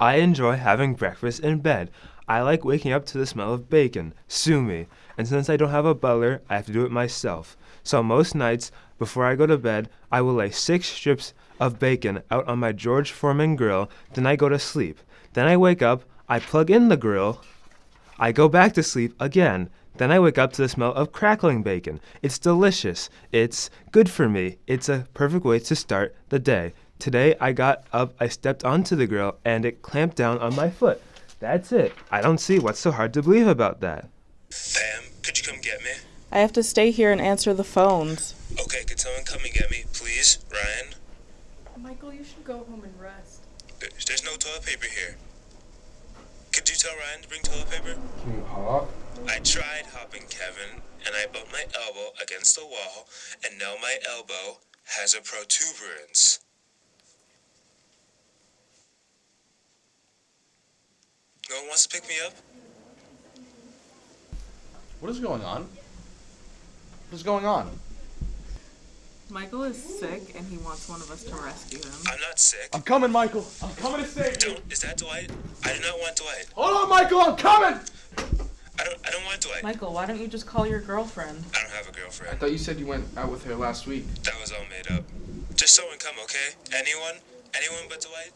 I enjoy having breakfast in bed. I like waking up to the smell of bacon. Sue me. And since I don't have a butler, I have to do it myself. So most nights, before I go to bed, I will lay six strips of bacon out on my George Foreman grill, then I go to sleep. Then I wake up, I plug in the grill, I go back to sleep again. Then I wake up to the smell of crackling bacon. It's delicious. It's good for me. It's a perfect way to start the day. Today I got up, I stepped onto the grill, and it clamped down on my foot. That's it. I don't see what's so hard to believe about that. Pam, could you come get me? I have to stay here and answer the phones. Okay, could someone come and get me, please? Ryan? Michael, you should go home and rest. There's, there's no toilet paper here. Could you tell Ryan to bring toilet paper? Can you hop? I tried hopping, Kevin, and I bumped my elbow against the wall, and now my elbow has a protuberance. No one wants to pick me up? What is going on? What is going on? Michael is sick and he wants one of us to rescue him. I'm not sick. I'm coming, Michael. I'm coming to save you. Don't, is that Dwight? I do not want Dwight. Hold on, Michael. I'm coming. I don't. I don't want Dwight. Michael, why don't you just call your girlfriend? I don't have a girlfriend. I thought you said you went out with her last week. That was all made up. Just someone come, okay? Anyone? Anyone but Dwight?